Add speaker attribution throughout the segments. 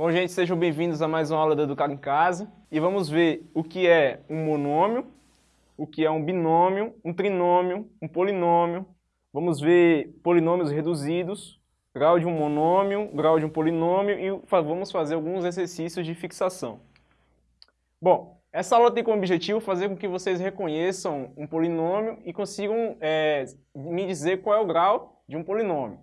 Speaker 1: Bom, gente, sejam bem-vindos a mais uma aula do Educar em Casa. E vamos ver o que é um monômio, o que é um binômio, um trinômio, um polinômio. Vamos ver polinômios reduzidos, grau de um monômio, grau de um polinômio e vamos fazer alguns exercícios de fixação. Bom, essa aula tem como objetivo fazer com que vocês reconheçam um polinômio e consigam é, me dizer qual é o grau de um polinômio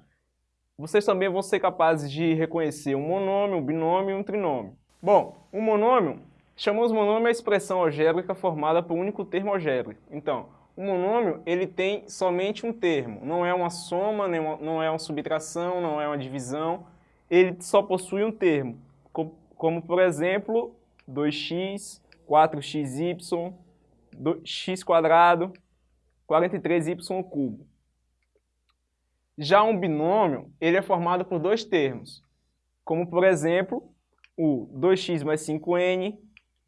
Speaker 1: vocês também vão ser capazes de reconhecer um monômio, um binômio e um trinômio. Bom, um monômio, chamamos monômio a expressão algébrica formada por um único termo algébrico. Então, o monômio ele tem somente um termo, não é uma soma, não é uma subtração, não é uma divisão, ele só possui um termo, como, como por exemplo 2x, 4xy, x quadrado, 43y cubo. Já um binômio, ele é formado por dois termos, como por exemplo, o 2x mais 5n,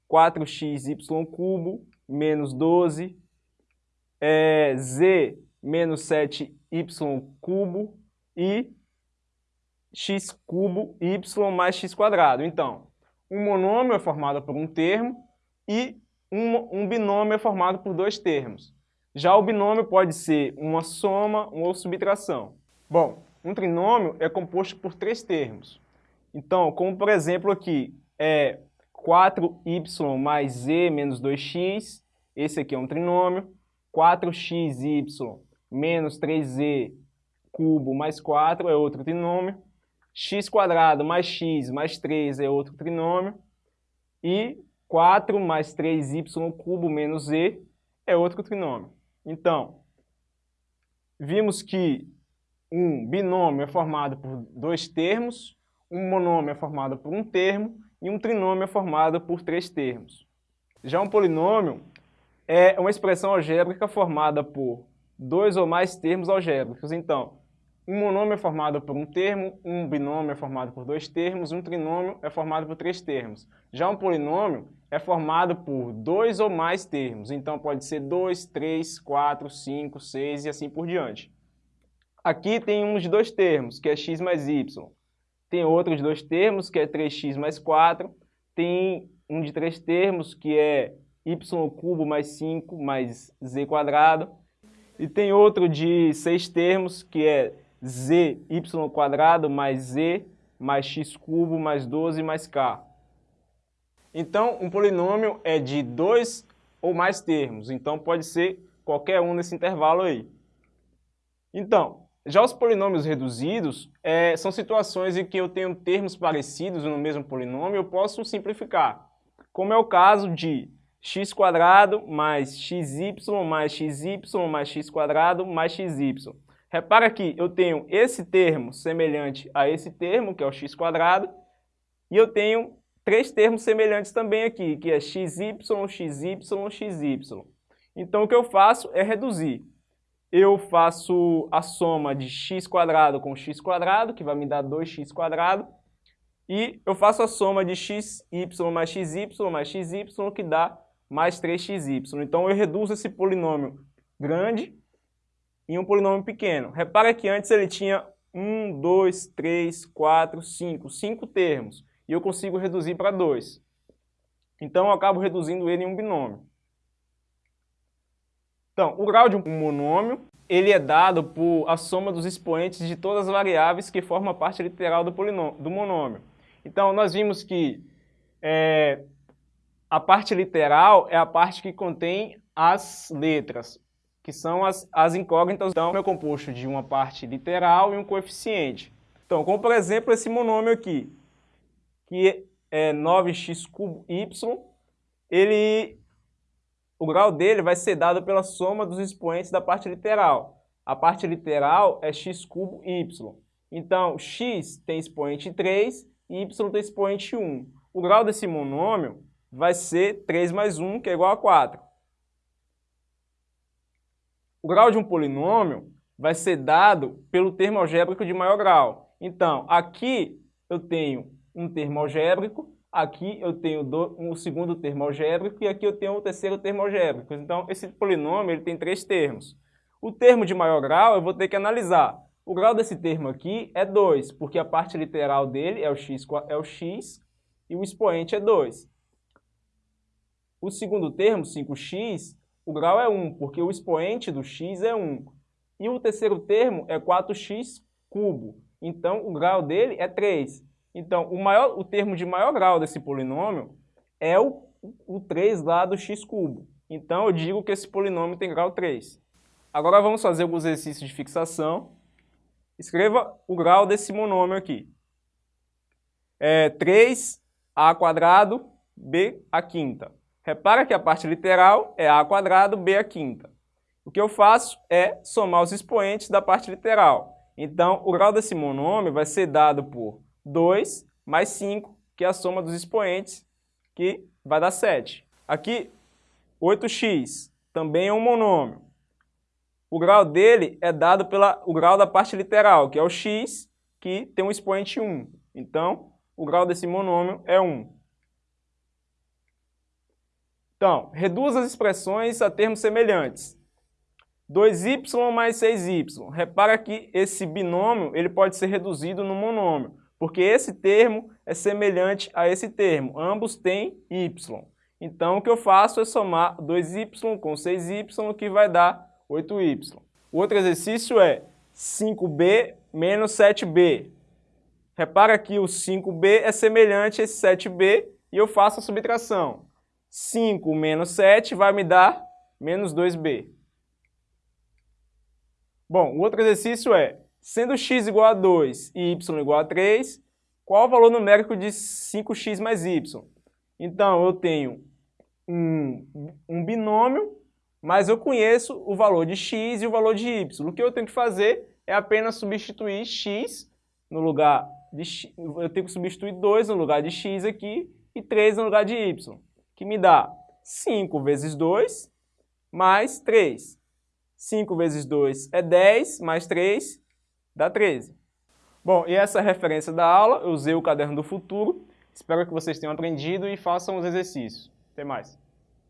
Speaker 1: 4xy cubo, menos 12, é, z menos 7y cubo e x cubo y mais x quadrado. Então, um monômio é formado por um termo e um, um binômio é formado por dois termos. Já o binômio pode ser uma soma ou subtração. Bom, um trinômio é composto por três termos. Então, como por exemplo aqui, é 4y mais z menos 2x, esse aqui é um trinômio. 4xy menos 3z cubo mais 4 é outro trinômio. x quadrado mais x mais 3 é outro trinômio. E 4 mais 3y cubo menos z é outro trinômio. Então, vimos que um binômio é formado por dois termos, um monômio é formado por um termo e um trinômio é formado por três termos. Já um polinômio é uma expressão algébrica formada por dois ou mais termos algébricos. Então, um monômio é formado por um termo, um binômio é formado por dois termos, um trinômio é formado por três termos. Já um polinômio é formado por dois ou mais termos. Então, pode ser 2, 3, 4, 5, 6 e assim por diante. Aqui tem de dois termos, que é x mais y. Tem outro de dois termos, que é 3x mais 4. Tem um de três termos, que é y cubo mais 5 mais z quadrado. E tem outro de seis termos, que é zy quadrado mais z mais x cubo mais 12 mais k. Então, um polinômio é de dois ou mais termos. Então, pode ser qualquer um nesse intervalo aí. Então, já os polinômios reduzidos é, são situações em que eu tenho termos parecidos no mesmo polinômio, eu posso simplificar, como é o caso de x mais xy mais xy mais x mais xy. Repara que eu tenho esse termo semelhante a esse termo, que é o x e eu tenho três termos semelhantes também aqui, que é xy, xy, xy. Então o que eu faço é reduzir eu faço a soma de x com x que vai me dar 2x quadrado, e eu faço a soma de xy mais xy mais xy, que dá mais 3xy. Então eu reduzo esse polinômio grande em um polinômio pequeno. Repara que antes ele tinha 1, 2, 3, 4, 5, 5 termos, e eu consigo reduzir para 2. Então eu acabo reduzindo ele em um binômio. Então, o grau de um monômio, ele é dado por a soma dos expoentes de todas as variáveis que formam a parte literal do, do monômio. Então, nós vimos que é, a parte literal é a parte que contém as letras, que são as, as incógnitas. Então, é composto de uma parte literal e um coeficiente. Então, como por exemplo esse monômio aqui, que é 9x cubo y, ele o grau dele vai ser dado pela soma dos expoentes da parte literal. A parte literal é x cubo y. Então, x tem expoente 3 e y tem expoente 1. O grau desse monômio vai ser 3 mais 1, que é igual a 4. O grau de um polinômio vai ser dado pelo termo algébrico de maior grau. Então, aqui eu tenho um termo algébrico Aqui eu tenho um segundo termo algébrico e aqui eu tenho o terceiro termo algébrico. Então, esse polinômio ele tem três termos. O termo de maior grau eu vou ter que analisar. O grau desse termo aqui é 2, porque a parte literal dele é o x, é o x e o expoente é 2. O segundo termo, 5x, o grau é 1, porque o expoente do x é 1. E o terceiro termo é 4x cubo. Então, o grau dele é 3. Então, o, maior, o termo de maior grau desse polinômio é o, o 3 lá do x cubo. Então, eu digo que esse polinômio tem grau 3. Agora, vamos fazer alguns exercícios de fixação. Escreva o grau desse monômio aqui. É 3a quadrado b a quinta. Repara que a parte literal é a quadrado b a quinta. O que eu faço é somar os expoentes da parte literal. Então, o grau desse monômio vai ser dado por 2 mais 5, que é a soma dos expoentes, que vai dar 7. Aqui, 8x também é um monômio. O grau dele é dado pelo grau da parte literal, que é o x, que tem um expoente 1. Então, o grau desse monômio é 1. Então, reduz as expressões a termos semelhantes. 2y mais 6y. Repara que esse binômio ele pode ser reduzido no monômio, porque esse termo é semelhante a esse termo. Ambos têm y. Então, o que eu faço é somar 2y com 6y, que vai dar 8y. O outro exercício é 5b menos 7b. Repara que o 5b é semelhante a esse 7b e eu faço a subtração. 5 menos 7 vai me dar menos 2b. Bom, o outro exercício é, sendo x igual a 2 e y igual a 3, qual o valor numérico de 5x mais y? Então, eu tenho um, um binômio, mas eu conheço o valor de x e o valor de y. O que eu tenho que fazer é apenas substituir x no lugar de x, eu tenho que substituir 2 no lugar de x aqui e 3 no lugar de y, que me dá 5 vezes 2 mais 3. 5 vezes 2 é 10, mais 3 dá 13. Bom, e essa é a referência da aula, eu usei o Caderno do Futuro. Espero que vocês tenham aprendido e façam os exercícios. Até mais.